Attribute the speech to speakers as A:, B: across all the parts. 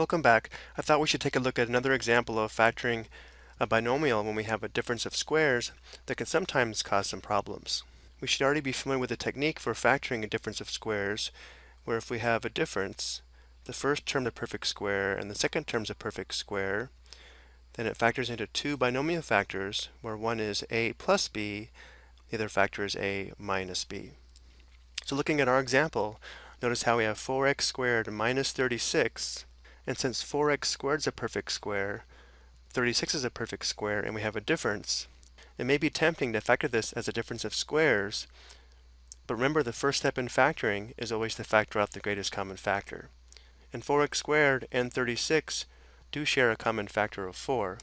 A: Welcome back. I thought we should take a look at another example of factoring a binomial when we have a difference of squares that can sometimes cause some problems. We should already be familiar with the technique for factoring a difference of squares, where if we have a difference, the first term a perfect square and the second term is a perfect square, then it factors into two binomial factors, where one is a plus b, the other factor is a minus b. So looking at our example, notice how we have 4x squared minus 36 and since 4x squared is a perfect square, 36 is a perfect square, and we have a difference, it may be tempting to factor this as a difference of squares, but remember the first step in factoring is always to factor out the greatest common factor. And 4x squared and 36 do share a common factor of 4.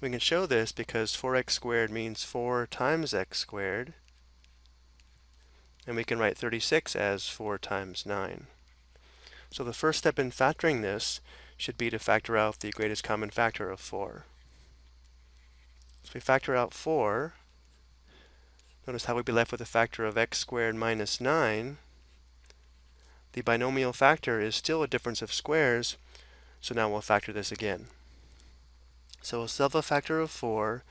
A: We can show this because 4x squared means 4 times x squared, and we can write 36 as 4 times 9. So the first step in factoring this should be to factor out the greatest common factor of 4. So we factor out 4. Notice how we'd be left with a factor of x squared minus 9. The binomial factor is still a difference of squares, so now we'll factor this again. So we'll solve a factor of 4,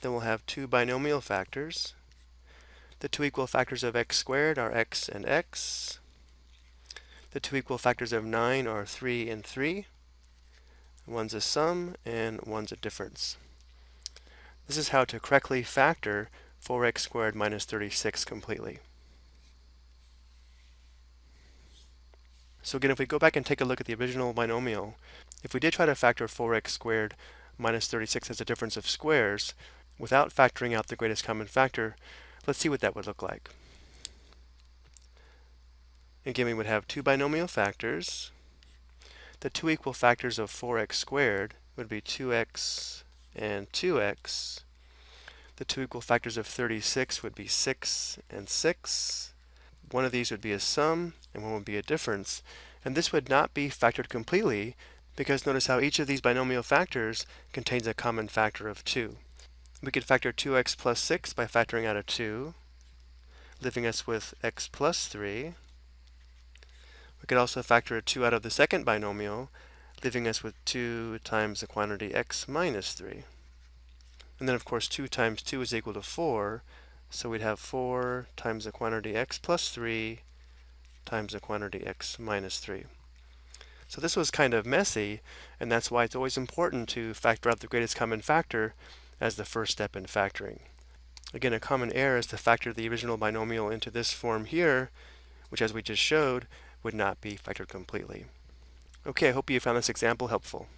A: then we'll have two binomial factors. The two equal factors of x squared are x and x. The two equal factors of 9 are 3 and 3. One's a sum and one's a difference. This is how to correctly factor 4x squared minus 36 completely. So again, if we go back and take a look at the original binomial, if we did try to factor 4x squared minus 36 as a difference of squares, without factoring out the greatest common factor, let's see what that would look like. Again, we would have two binomial factors. The two equal factors of 4x squared would be 2x and 2x. The two equal factors of 36 would be 6 and 6. One of these would be a sum, and one would be a difference. And this would not be factored completely, because notice how each of these binomial factors contains a common factor of 2. We could factor 2x plus 6 by factoring out a 2, leaving us with x plus 3. We could also factor a 2 out of the second binomial, leaving us with 2 times the quantity x minus 3. And then of course 2 times 2 is equal to 4, so we'd have 4 times the quantity x plus 3 times the quantity x minus 3. So this was kind of messy, and that's why it's always important to factor out the greatest common factor as the first step in factoring. Again, a common error is to factor the original binomial into this form here, which as we just showed, would not be factored completely. Okay, I hope you found this example helpful.